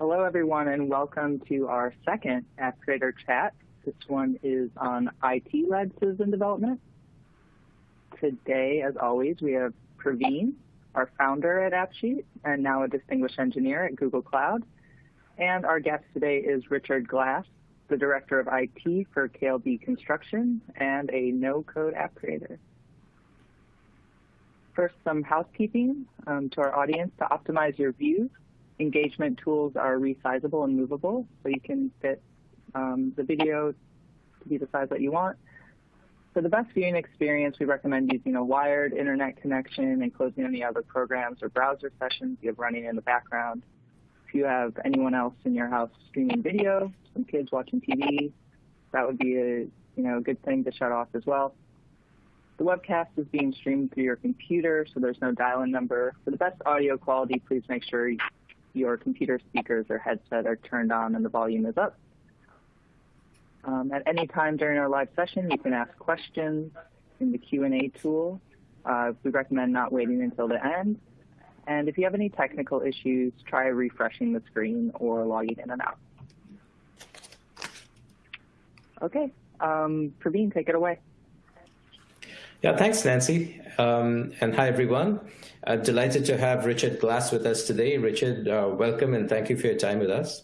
Hello, everyone, and welcome to our second App Creator Chat. This one is on IT-led citizen development. Today, as always, we have Praveen, our founder at AppSheet, and now a distinguished engineer at Google Cloud. And our guest today is Richard Glass, the Director of IT for KLB Construction and a no-code app creator. First, some housekeeping um, to our audience to optimize your views engagement tools are resizable and movable, so you can fit um, the video to be the size that you want. For the best viewing experience, we recommend using a wired internet connection and closing any other programs or browser sessions you have running in the background. If you have anyone else in your house streaming video, some kids watching TV, that would be a you know a good thing to shut off as well. The webcast is being streamed through your computer, so there's no dial-in number. For the best audio quality, please make sure your computer speakers or headset are turned on and the volume is up. Um, at any time during our live session, you can ask questions in the Q&A tool. Uh, we recommend not waiting until the end. And if you have any technical issues, try refreshing the screen or logging in and out. Okay, um, Praveen, take it away. Yeah, thanks, Nancy. Um, and hi, everyone. Uh, delighted to have Richard Glass with us today. Richard, uh, welcome and thank you for your time with us.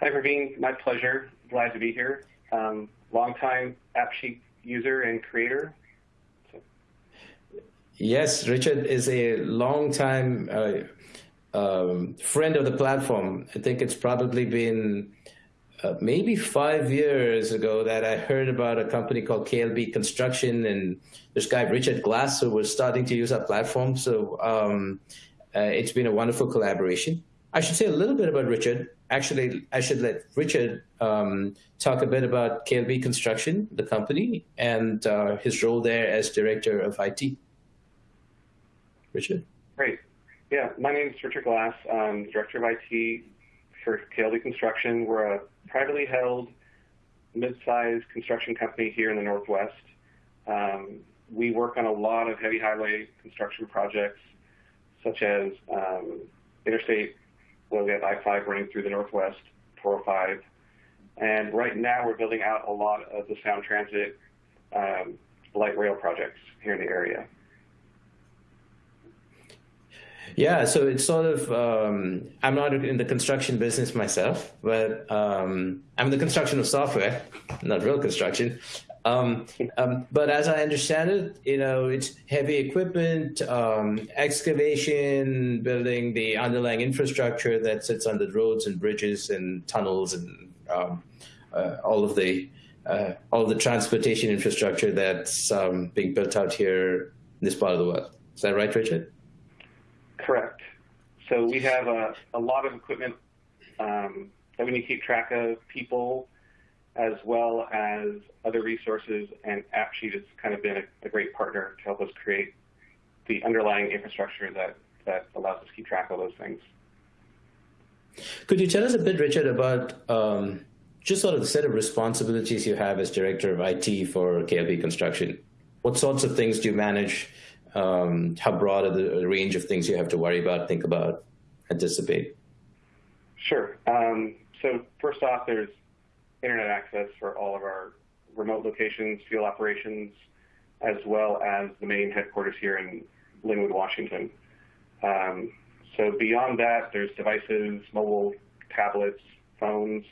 Hi, Praveen. My pleasure. Glad to be here. Um, longtime AppSheet user and creator. So. Yes, Richard is a longtime uh, um, friend of the platform. I think it's probably been uh, maybe five years ago that I heard about a company called KLB Construction and this guy Richard Glass who was starting to use our platform. So um, uh, it's been a wonderful collaboration. I should say a little bit about Richard. Actually, I should let Richard um, talk a bit about KLB Construction, the company, and uh, his role there as Director of IT. Richard? Great. Yeah, my name is Richard Glass. I'm Director of IT for KLB Construction. We're a privately held, mid-sized construction company here in the Northwest. Um, we work on a lot of heavy highway construction projects, such as um, Interstate, well, we have I-5 running through the Northwest, 405. And right now we're building out a lot of the Sound Transit um, light rail projects here in the area. Yeah, so it's sort of, um, I'm not in the construction business myself, but um, I'm in the construction of software, not real construction. Um, um but as I understand it, you know, it's heavy equipment, um, excavation, building the underlying infrastructure that sits under roads and bridges and tunnels and um, uh, all of the uh, all the transportation infrastructure that's being built out here in this part of the world. Is that right, Richard? Correct. So we have a, a lot of equipment um, that we need to keep track of, people, as well as other resources, and AppSheet has kind of been a, a great partner to help us create the underlying infrastructure that, that allows us to keep track of those things. Could you tell us a bit, Richard, about um, just sort of the set of responsibilities you have as Director of IT for KLB Construction? What sorts of things do you manage? Um, how broad are the range of things you have to worry about, think about, anticipate? Sure. Um, so first off, there's internet access for all of our remote locations, field operations, as well as the main headquarters here in Lynnwood, Washington. Um, so beyond that, there's devices, mobile tablets, phones,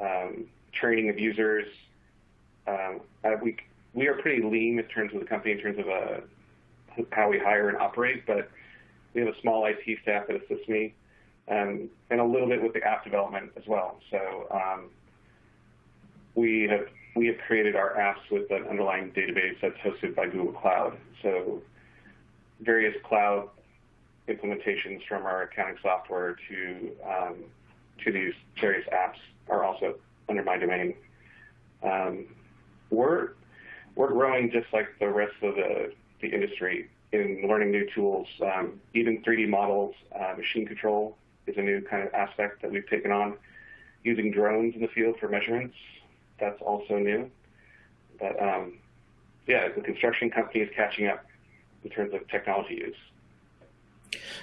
um, training of users. Um, uh, we we are pretty lean in terms of the company in terms of a uh, how we hire and operate, but we have a small IT staff that assists me, um, and a little bit with the app development as well. So um, we have we have created our apps with an underlying database that's hosted by Google Cloud. So various cloud implementations from our accounting software to um, to these various apps are also under my domain. Um, we're we're growing just like the rest of the the industry in learning new tools. Um, even 3D models, uh, machine control is a new kind of aspect that we've taken on. Using drones in the field for measurements, that's also new. But um, yeah, the construction company is catching up in terms of technology use.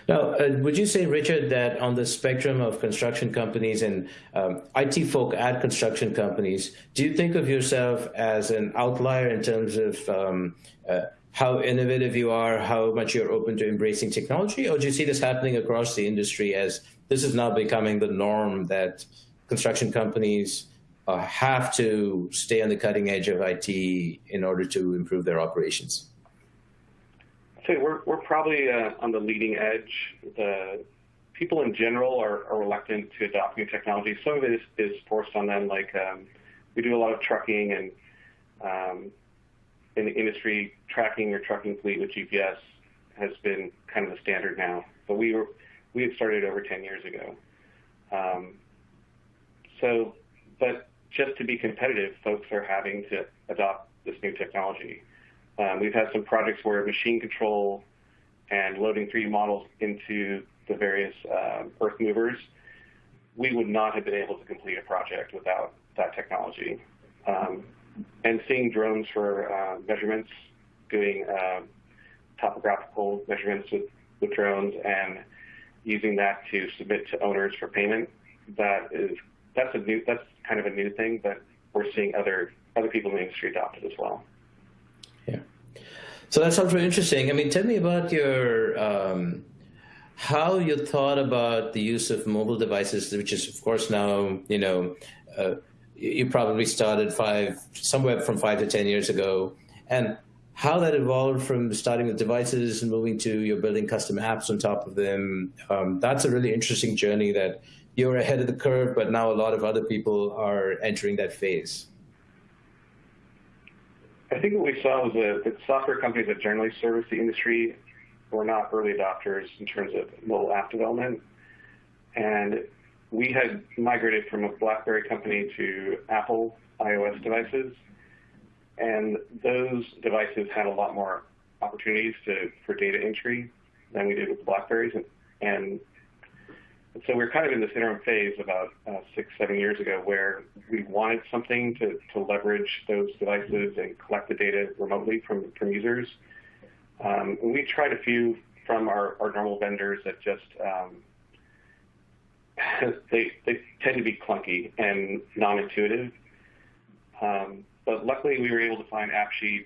Now, uh, would you say, Richard, that on the spectrum of construction companies and um, IT folk at construction companies, do you think of yourself as an outlier in terms of um, uh, how innovative you are, how much you're open to embracing technology, or do you see this happening across the industry as this is now becoming the norm that construction companies uh, have to stay on the cutting edge of IT in order to improve their operations? I'd say we're, we're probably uh, on the leading edge. The people in general are, are, reluctant to adopt new technology. Some of it is, is forced on them. Like um, we do a lot of trucking and um, in the industry, tracking your trucking fleet with GPS has been kind of the standard now. But we were we had started over 10 years ago. Um, so, but just to be competitive, folks are having to adopt this new technology. Um, we've had some projects where machine control and loading 3D models into the various uh, earth movers, we would not have been able to complete a project without that technology. Um, and seeing drones for uh, measurements, doing uh, topographical measurements with, with drones and using that to submit to owners for payment, that is that's a new that's kind of a new thing, but we're seeing other other people in the industry adopt it as well. Yeah. So that sounds really interesting. I mean, tell me about your um, how you thought about the use of mobile devices, which is, of course, now you know uh, you probably started five somewhere from five to ten years ago, and how that evolved from starting with devices and moving to you're building custom apps on top of them. Um, that's a really interesting journey that you're ahead of the curve, but now a lot of other people are entering that phase. I think what we saw was that the software companies that generally service the industry were not early adopters in terms of mobile app development. And we had migrated from a BlackBerry company to Apple iOS devices. And those devices had a lot more opportunities to, for data entry than we did with BlackBerries. And, and so we are kind of in this interim phase about uh, six, seven years ago where we wanted something to, to leverage those devices and collect the data remotely from, from users. Um, we tried a few from our, our normal vendors that just, um, they, tend to be clunky and non-intuitive. Um, but luckily we were able to find AppSheet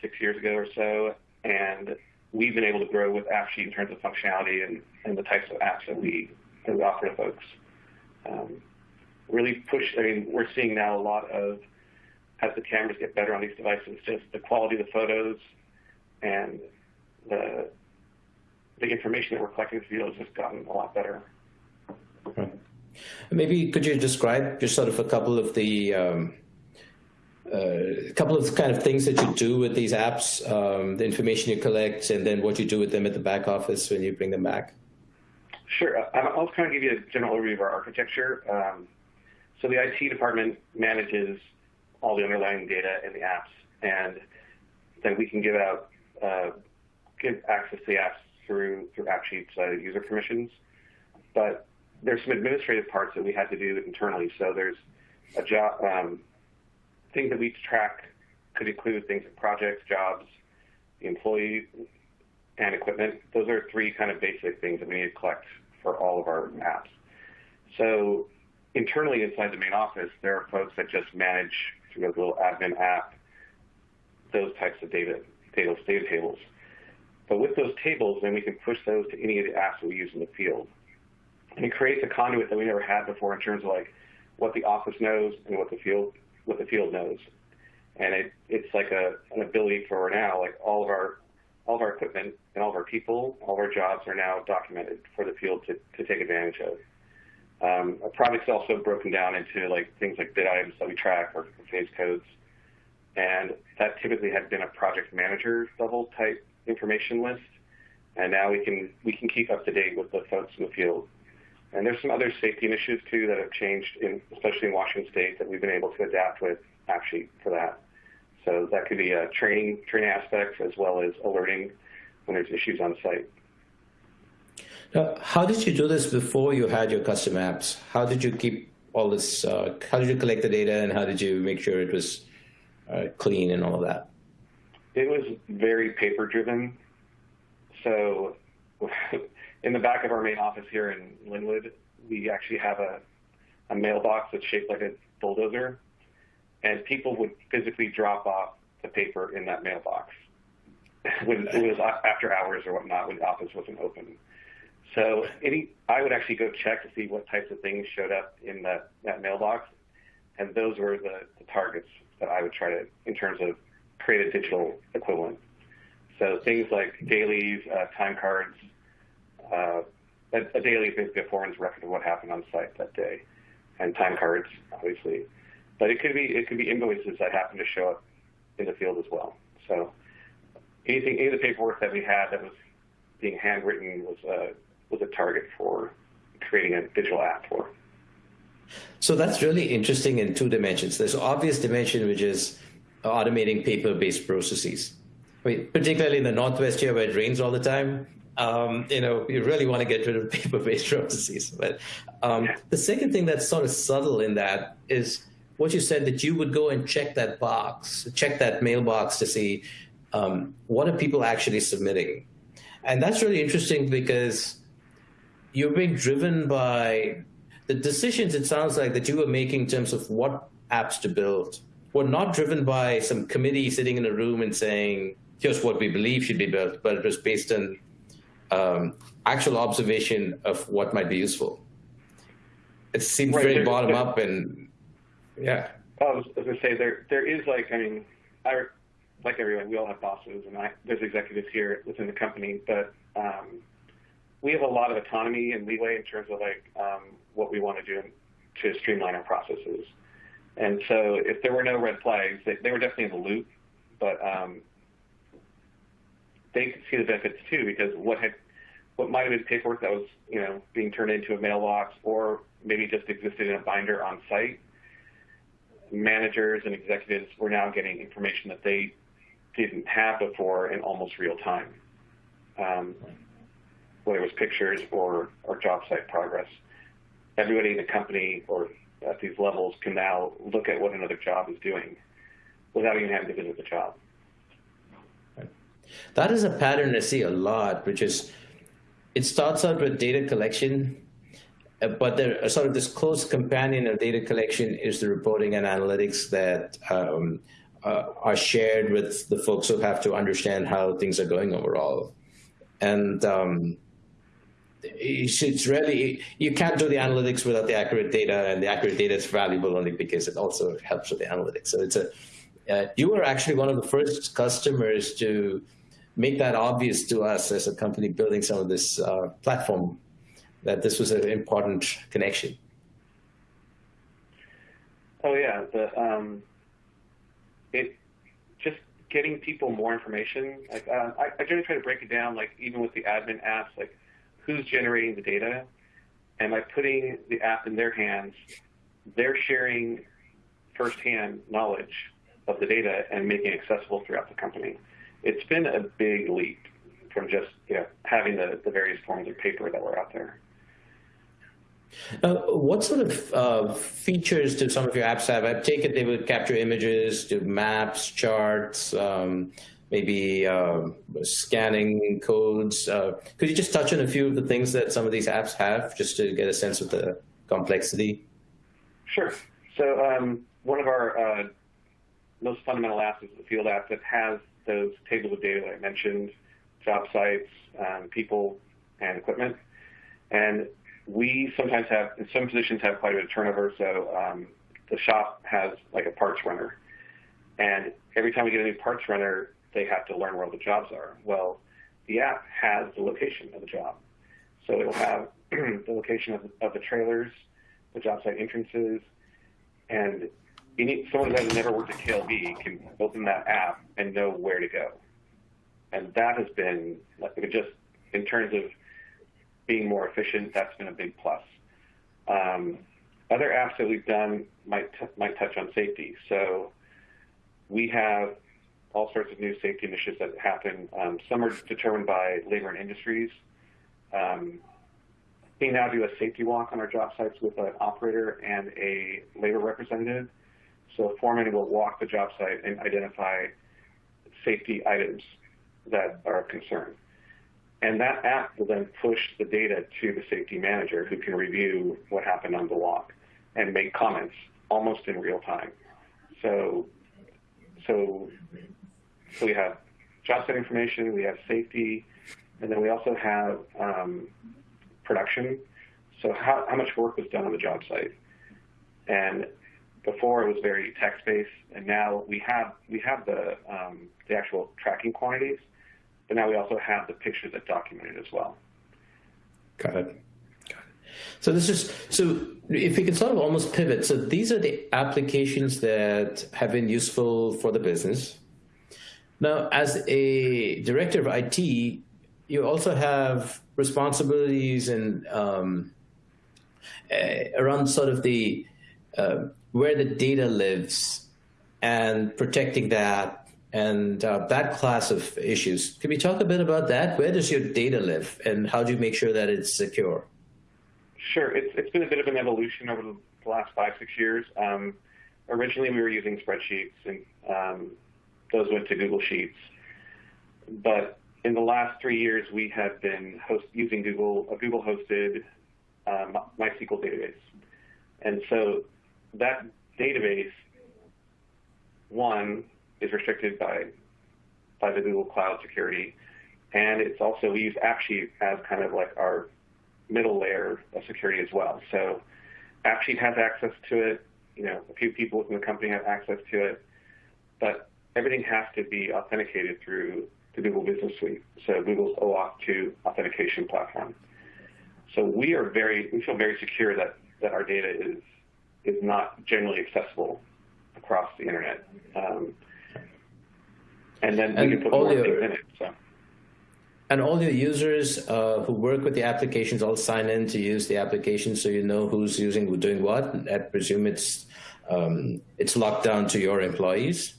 six years ago or so, and we've been able to grow with AppSheet in terms of functionality and, the types of apps that we offer to folks. Um, really push. I mean, we're seeing now a lot of as the cameras get better on these devices, just the quality of the photos and the the information that we're collecting from the has just gotten a lot better. Maybe could you describe just sort of a couple of the um, uh, couple of kind of things that you do with these apps, um, the information you collect, and then what you do with them at the back office when you bring them back? Sure. Uh, I'll kind of give you a general overview of our architecture. Um, so the IT department manages all the underlying data in the apps, and then we can give out uh, give access to the apps through through AppSheet's uh, user permissions. But there's some administrative parts that we had to do internally. So there's a job. Um, things that we track could include things like projects, jobs, the employee, and equipment. Those are three kind of basic things that we need to collect for all of our apps. So internally inside the main office, there are folks that just manage through a little admin app those types of data, data, data tables. But with those tables, then we can push those to any of the apps that we use in the field. And it creates a conduit that we never had before in terms of like what the office knows and what the field what the field knows. And it, it's like a, an ability for now, like all of our all of our equipment and all of our people, all of our jobs are now documented for the field to, to take advantage of. Um, a project's also broken down into like things like bid items that we track or phase codes. And that typically had been a project manager level type information list. And now we can we can keep up to date with the folks in the field. And there's some other safety initiatives too that have changed, in, especially in Washington State, that we've been able to adapt with AppSheet for that. So that could be a training training aspects as well as alerting when there's issues on site. Now, how did you do this before you had your custom apps? How did you keep all this? Uh, how did you collect the data, and how did you make sure it was uh, clean and all of that? It was very paper driven. So in the back of our main office here in Lynnwood, we actually have a, a mailbox that's shaped like a bulldozer, and people would physically drop off the paper in that mailbox when it was after hours or whatnot when the office wasn't open. So any, I would actually go check to see what types of things showed up in that, that mailbox, and those were the, the targets that I would try to, in terms of create a digital equivalent. So things like dailies, uh, time cards, Uh, a, a, daily is basically a foreman's record of what happened on site that day, and time cards, obviously. But it could be it could be invoices that happen to show up in the field as well. So anything, any of the paperwork that we had that was being handwritten was a was a target for creating a digital app for. So that's really interesting in two dimensions. There's obvious dimension, which is automating paper-based processes. I mean, particularly in the Northwest here where it rains all the time, um, you know, you really want to get rid of paper-based processes. But um, the second thing that's sort of subtle in that is what you said that you would go and check that box, check that mailbox to see um, what are people actually submitting. And that's really interesting because you're being driven by the decisions it sounds like that you were making in terms of what apps to build were not driven by some committee sitting in a room and saying, here's what we believe should be built, but it was based on um, actual observation of what might be useful. It seems right, very bottom up and yeah. I was, I was going to say there there is like I mean I like everyone we all have bosses and I, there's executives here within the company but um, we have a lot of autonomy and leeway in terms of like um, what we want to do to streamline our processes. And so if there were no red flags, they, they were definitely in the loop, but um, they could see the benefits too because what had what might have been paperwork that was you know being turned into a mailbox or maybe just existed in a binder on site, managers and executives were now getting information that they didn't have before in almost real time. Um, whether it was pictures or, or job site progress. Everybody in the company or at these levels can now look at what another job is doing without even having to visit the job. That is a pattern I see a lot, which is it starts out with data collection, uh, but there uh, sort of this close companion of data collection is the reporting and analytics that um, uh, are shared with the folks who have to understand how things are going overall. And um, it's really you can't do the analytics without the accurate data, and the accurate data is valuable only because it also helps with the analytics. So it's a uh, you were actually one of the first customers to make that obvious to us as a company building some of this uh, platform that this was an important connection. Oh yeah, the um, it just getting people more information. Like uh, I, I generally try to break it down, like even with the admin apps, like who's generating the data, and by putting the app in their hands, they're sharing firsthand knowledge of the data and making it accessible throughout the company. It's been a big leap from just you know having the, the various forms of paper that were out there. Uh, what sort of uh, features do some of your apps have? I take it they would capture images, do maps, charts, um, maybe uh, scanning codes. Uh, could you just touch on a few of the things that some of these apps have, just to get a sense of the complexity? Sure. So um, one of our uh, most fundamental is the field app that has those tables of data that I mentioned, job sites, um, people, and equipment. And we sometimes have, in some positions, have quite a bit of turnover. So um, the shop has like a parts runner. And every time we get a new parts runner, they have to learn where all the jobs are. Well, the app has the location of the job. So it'll have the location of, of the trailers, the job site entrances, and someone that has never worked at KLB can open that app and know where to go. And that has been, just in terms of being more efficient, that's been a big plus. Um, other apps that we've done might, might touch on safety. So we have all sorts of new safety initiatives that happen. Um, some are determined by labor and industries. Um, we now do a safety walk on our job sites with an operator and a labor representative. So a foreman will walk the job site and identify safety items that are of concern. And that app will then push the data to the safety manager who can review what happened on the walk and make comments almost in real time. So, so, so we have job site information, we have safety, and then we also have um, production. So how, how much work was done on the job site? And before it was very text-based, and now we have we have the um, the actual tracking quantities, but now we also have the pictures that document it as well. Got it. Got it. So this is so if we can sort of almost pivot. So these are the applications that have been useful for the business. Now, as a director of IT, you also have responsibilities and um, uh, around sort of the uh, where the data lives and protecting that and uh, that class of issues. Can we talk a bit about that? Where does your data live and how do you make sure that it's secure? Sure. It's, it's been a bit of an evolution over the last five, six years. Um, originally, we were using spreadsheets and um, those went to Google Sheets. But in the last three years, we have been host, using Google a Google hosted uh, MySQL database. And so that database, one, is restricted by by the Google Cloud security, and it's also we use AppSheet as kind of like our middle layer of security as well. So AppSheet has access to it. You know, a few people within the company have access to it, but everything has to be authenticated through the Google Business Suite, so Google's OAuth 2 authentication platform. So we are very, we feel very secure that, that our data is is not generally accessible across the internet. Um, and then and we can put more your, things in it. So. And all your users uh, who work with the applications all sign in to use the application, so you know who's using doing what. I presume it's um, it's locked down to your employees.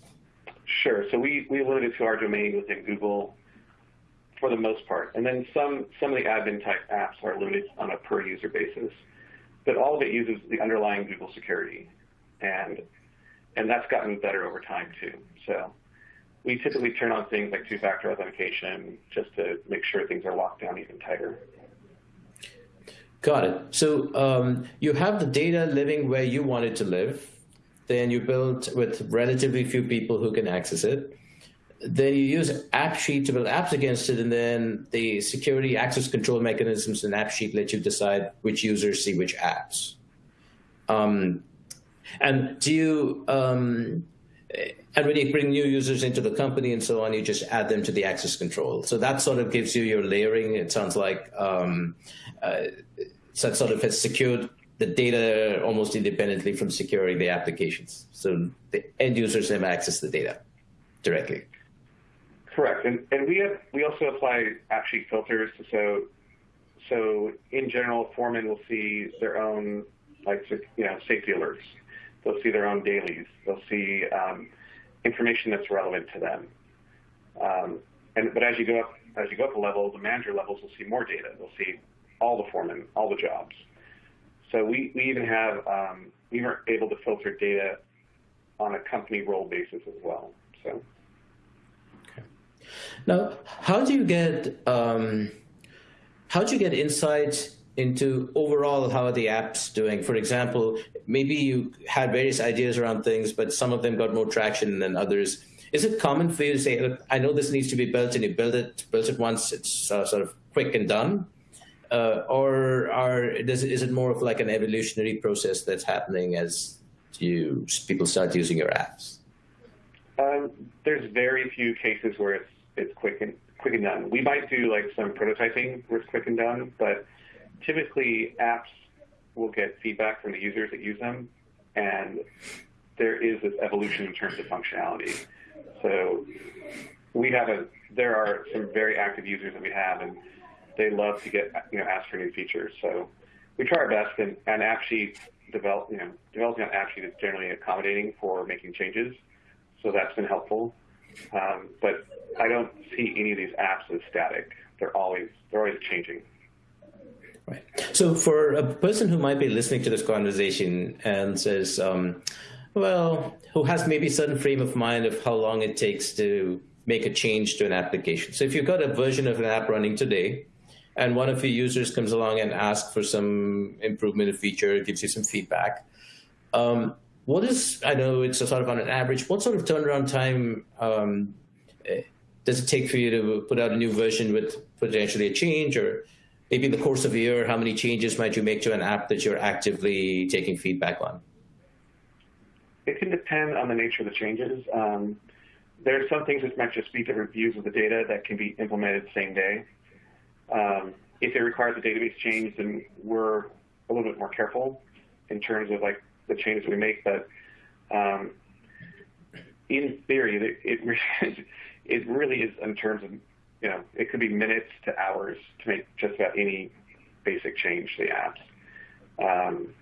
Sure. So we we limit it to our domain within Google for the most part, and then some some of the admin type apps are limited on a per user basis but all of it uses the underlying Google security, and and that's gotten better over time too. So we typically turn on things like two-factor authentication just to make sure things are locked down even tighter. Got it. So um, you have the data living where you want it to live. Then you build with relatively few people who can access it. Then you use AppSheet to build apps against it, and then the security access control mechanisms in AppSheet let you decide which users see which apps. Um, and do you, um, and when you bring new users into the company and so on, you just add them to the access control. So that sort of gives you your layering. It sounds like um, uh, so that sort of has secured the data almost independently from securing the applications. So the end users have access to the data directly. Correct. And, we have we also apply AppSheet filters. So so in general, foremen will see their own like you know safety alerts. They'll see their own dailies. They'll see um, information that's relevant to them. Um, and but as you go up as you go up a level, the manager levels will see more data. They'll see all the foremen, all the jobs. So we, we even have um, we are able to filter data on a company role basis as well. Now, how do you get um, how do you get insights into overall how are the apps doing? For example, maybe you had various ideas around things, but some of them got more traction than others. Is it common for you to say, Look, I know this needs to be built, and you build it, built it once, it's uh, sort of quick and done? Uh, or are, does, is it more of like an evolutionary process that's happening as you people start using your apps? Um, there's very few cases where it's it's quick and quick and done. We might do like some prototyping it's quick and done, but typically apps will get feedback from the users that use them, and there is this evolution in terms of functionality. So we have a there are some very active users that we have, and they love to get you know ask for new features. So we try our best, and, and AppSheet develop you know developing on AppSheet is generally accommodating for making changes, so that's been helpful. Um, but I don't see any of these apps as static. They're always they're always changing. Right. So for a person who might be listening to this conversation and says, um, well, who has maybe a certain frame of mind of how long it takes to make a change to an application. So if you've got a version of an app running today, and one of your users comes along and asks for some improvement of feature, gives you some feedback, um, what is, I know it's a sort of on an average, what sort of turnaround time um, eh, does it take for you to put out a new version with potentially a change or maybe in the course of a year, how many changes might you make to an app that you're actively taking feedback on? It can depend on the nature of the changes. Um, there are some things that might just be different views of the data that can be implemented same day. Um, if it requires a database change, then we're a little bit more careful in terms of like the changes we make. But um, in theory, it, it, it really is in terms of, you know, it could be minutes to hours to make just about any basic change to the apps. Um,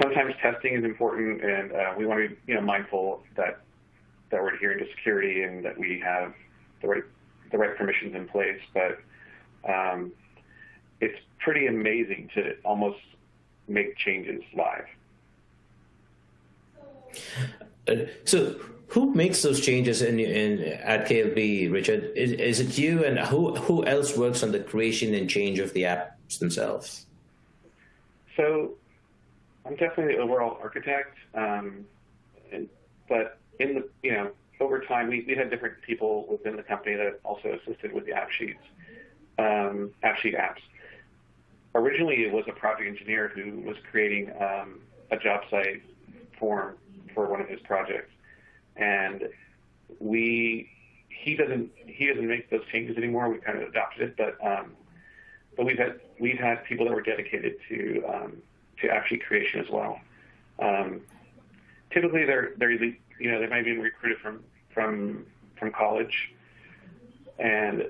sometimes testing is important, and uh, we want to be, you know, mindful that that we're adhering to security and that we have the right the right permissions in place. But um, it's pretty amazing to almost make changes live. So who makes those changes in, in at KLB, Richard? Is, is it you, and who who else works on the creation and change of the apps themselves? So, I'm definitely the overall architect, um, and, but in the you know over time we, we had different people within the company that also assisted with the AppSheets, um, AppSheet apps. Originally, it was a project engineer who was creating um, a job site form for one of his projects and we he doesn't he doesn't make those changes anymore. We kind of adopted it, but um, but we've had we've had people that were dedicated to um, to actually creation as well. Um, typically, they're they're you know they might be recruited from from from college, and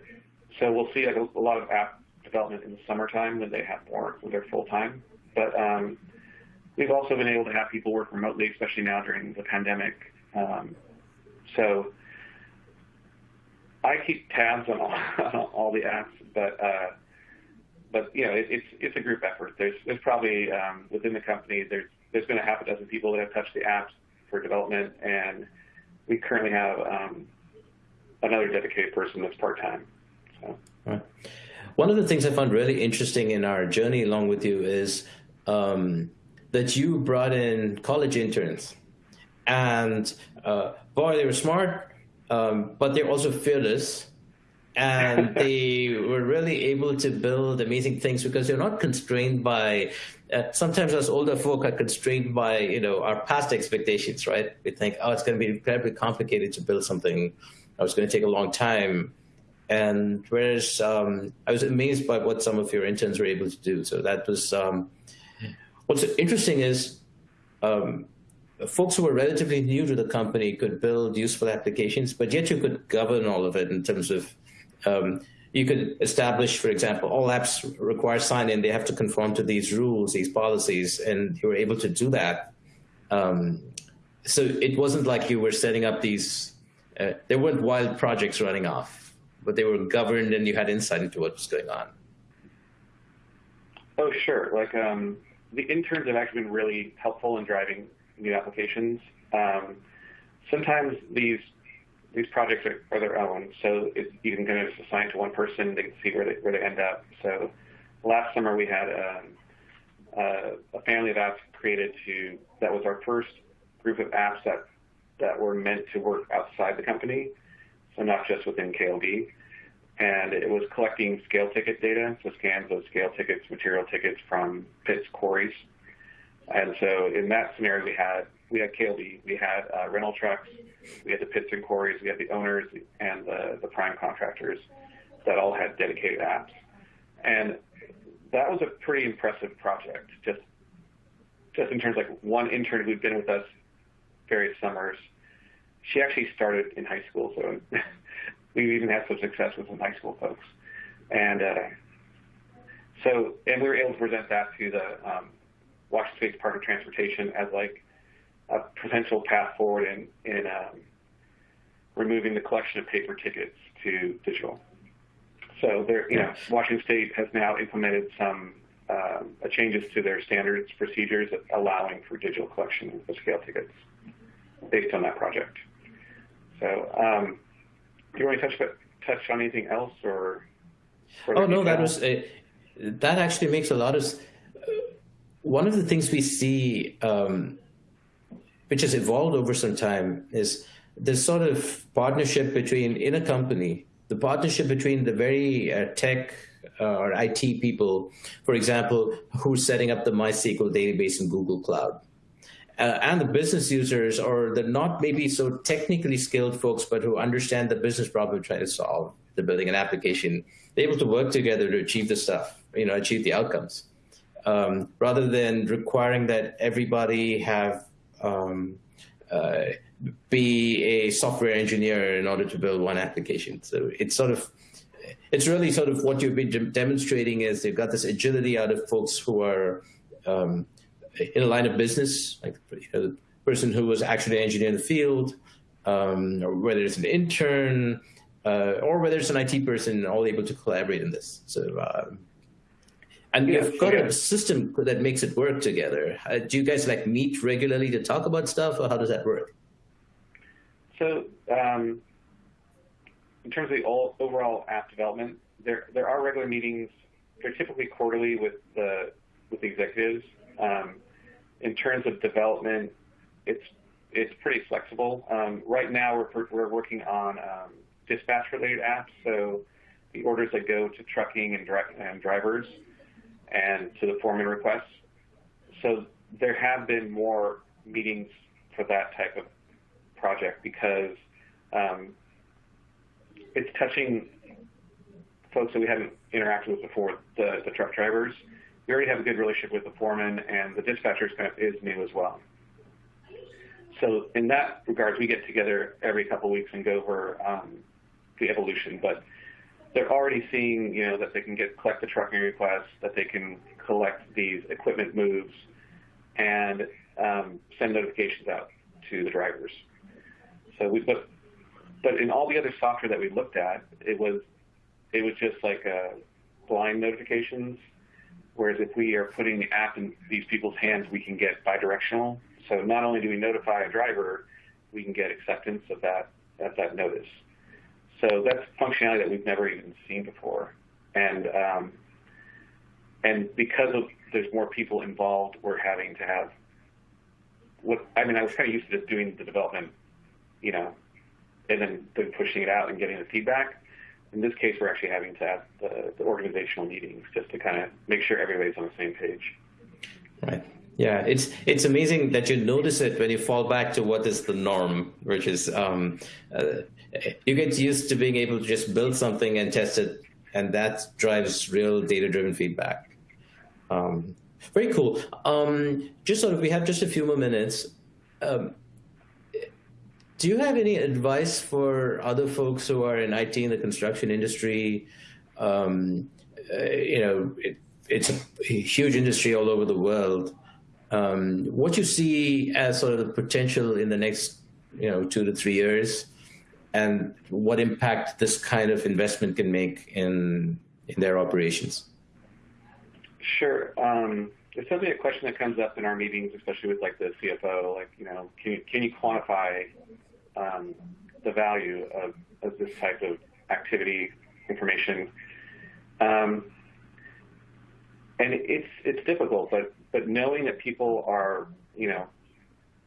so we'll see like a, a lot of app development in the summertime when they have more when they're full time. But um, we've also been able to have people work remotely, especially now during the pandemic. Um, so I keep tabs on all, on all the apps, but uh, but you know it, it's it's a group effort. There's there's probably um, within the company there's there's been a half a dozen people that have touched the apps for development, and we currently have um, another dedicated person that's part time. So. Right. One of the things I found really interesting in our journey along with you is um, that you brought in college interns. And uh, boy, they were smart, um, but they're also fearless. and they were really able to build amazing things because they're not constrained by uh, sometimes us older folk are constrained by you know our past expectations right? We think oh it's going to be incredibly complicated to build something. Oh, it's going to take a long time and whereas um, i was amazed by what some of your interns were able to do so that was um, what's interesting is um, folks who were relatively new to the company could build useful applications, but yet you could govern all of it in terms of um, you could establish, for example, all apps require sign-in. They have to conform to these rules, these policies, and you were able to do that. Um, so it wasn't like you were setting up these, uh, there weren't wild projects running off, but they were governed and you had insight into what was going on. Oh, sure. Like um, the interns have actually been really helpful in driving new applications. Um, sometimes these these projects are, are their own, so it, you can kind of assign to one person. They can see where they where they end up. So last summer we had um, uh, a family of apps created to that was our first group of apps that that were meant to work outside the company, so not just within KLB. And it was collecting scale ticket data, so scans of scale tickets, material tickets from pits, quarries, and so in that scenario, we had we had KLB, we had uh, rental trucks, we had the pits and quarries, we had the owners and the, the prime contractors that all had dedicated apps. And that was a pretty impressive project, just just in terms of like one intern who'd been with us various summers. She actually started in high school, so we even had some success with some high school folks. And uh, so, and we were able to present that to the um, Washington State Department of Transportation as like a potential path forward in, in um, removing the collection of paper tickets to digital. So there, you know, Washington State has now implemented some uh, changes to their standards procedures allowing for digital collection of scale tickets based on that project. So um, do you want to touch touch on anything else or? Oh no, that was a, that actually makes a lot of. One of the things we see, um, which has evolved over some time, is this sort of partnership between in a company, the partnership between the very uh, tech uh, or IT people, for example, who's setting up the MySQL database in Google Cloud. Uh, and the business users or the not maybe so technically skilled folks, but who understand the business problem we're trying to solve, they're building an application, they're able to work together to achieve the stuff, you know, achieve the outcomes, um, rather than requiring that everybody have um, uh, be a software engineer in order to build one application. So it's sort of it's really sort of what you've been demonstrating is they've got this agility out of folks who are um, in a line of business, like you know, the person who was actually an engineer in the field, um, or whether it's an intern, uh, or whether it's an IT person, all able to collaborate in this. So, um, and yeah, you've got yeah. a system that makes it work together. Uh, do you guys like meet regularly to talk about stuff, or how does that work? So, um, in terms of the overall app development, there there are regular meetings. They're typically quarterly with the with the executives. Um, in terms of development, it's it's pretty flexible. Um, right now, we're we're working on um, dispatch related apps, so the orders that go to trucking and, dri and drivers, and to the foreman requests. So there have been more meetings for that type of project because um, it's touching folks that we hadn't interacted with before, the, the truck drivers. We already have a good relationship with the foreman, and the of is new as well. So in that regards, we get together every couple of weeks and go over um, the evolution. But they're already seeing, you know, that they can get collect the trucking requests, that they can collect these equipment moves, and um, send notifications out to the drivers. So we, but but in all the other software that we looked at, it was it was just like uh, blind notifications. Whereas if we are putting the app in these people's hands, we can get bidirectional. So not only do we notify a driver, we can get acceptance of that of that notice. So that's functionality that we've never even seen before. And um, and because of there's more people involved, we're having to have what I mean. I was kind of used to just doing the development, you know, and then, then pushing it out and getting the feedback. In this case, we're actually having to have the, the organizational meetings just to kind of make sure everybody's on the same page. Right. Yeah, it's it's amazing that you notice it when you fall back to what is the norm, which is um, uh, you get used to being able to just build something and test it, and that drives real data-driven feedback. Um, very cool. Um, just sort of, we have just a few more minutes. Do you have any advice for other folks who are in IT in the construction industry? Um, uh, you know, it, it's a huge industry all over the world. Um, what you see as sort of the potential in the next, you know, two to three years, and what impact this kind of investment can make in in their operations? Sure. Um, it's certainly a question that comes up in our meetings, especially with like the CFO. Like, you know, can you, can you quantify um, the value of, of, this type of activity information. Um, and it's it's difficult, but but knowing that people are you know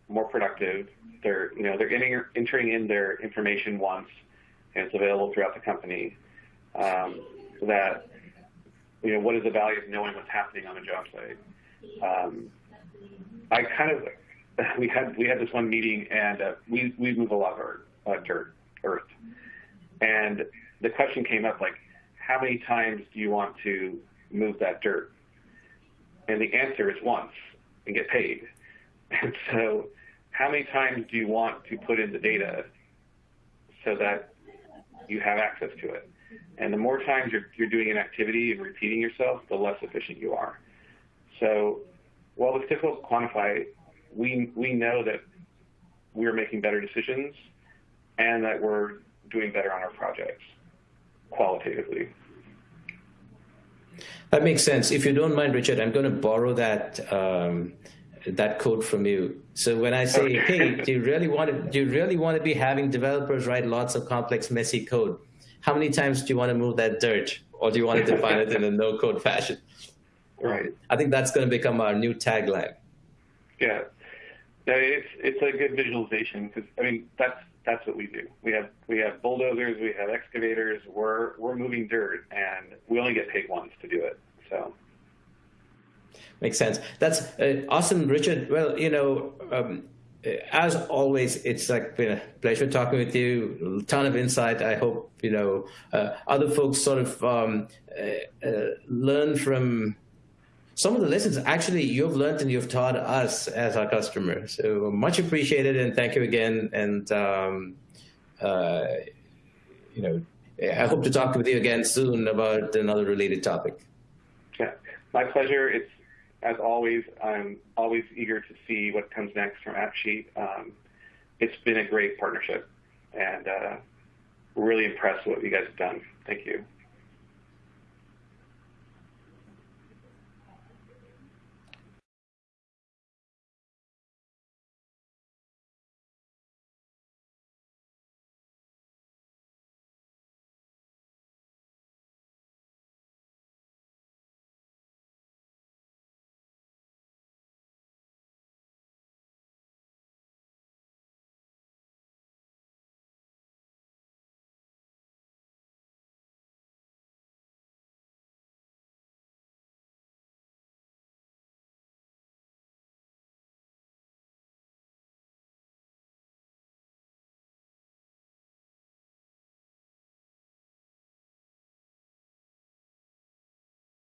more productive, they're you know they're getting entering in their information once, and it's available throughout the company. Um, that you know what is the value of knowing what's happening on a job site? Um, I kind of we had we had this one meeting, and uh, we we move a lot of uh, dirt, earth, and the question came up like, how many times do you want to move that dirt? And the answer is once and get paid. And so, how many times do you want to put in the data so that you have access to it? And the more times you're, you're doing an activity and repeating yourself, the less efficient you are. So while it's difficult to quantify, we we know that we're making better decisions and that we're doing better on our projects qualitatively. That makes sense. If you don't mind, Richard, I'm going to borrow that um, that code from you. So when I say, hey, do you really want to do you really want to be having developers write lots of complex, messy code? How many times do you want to move that dirt, or do you want to define it in a no-code fashion? Right. I think that's going to become our new tagline. Yeah, no, it's it's a good visualization because I mean that's that's what we do. We have we have bulldozers, we have excavators. We're we're moving dirt, and we only get paid once to do it. So makes sense. That's uh, awesome, Richard. Well, you know. Um, as always, it's like been a pleasure talking with you. A ton of insight. I hope you know uh, other folks sort of um, uh learn from some of the lessons actually you've learned and you've taught us as our customer. So much appreciated and thank you again. And, um, uh, you know, I hope to talk with you again soon about another related topic. Yeah, my pleasure. It's as always, I'm always eager to see what comes next from AppSheet. Um, it's been a great partnership and uh, really impressed with what you guys have done. Thank you.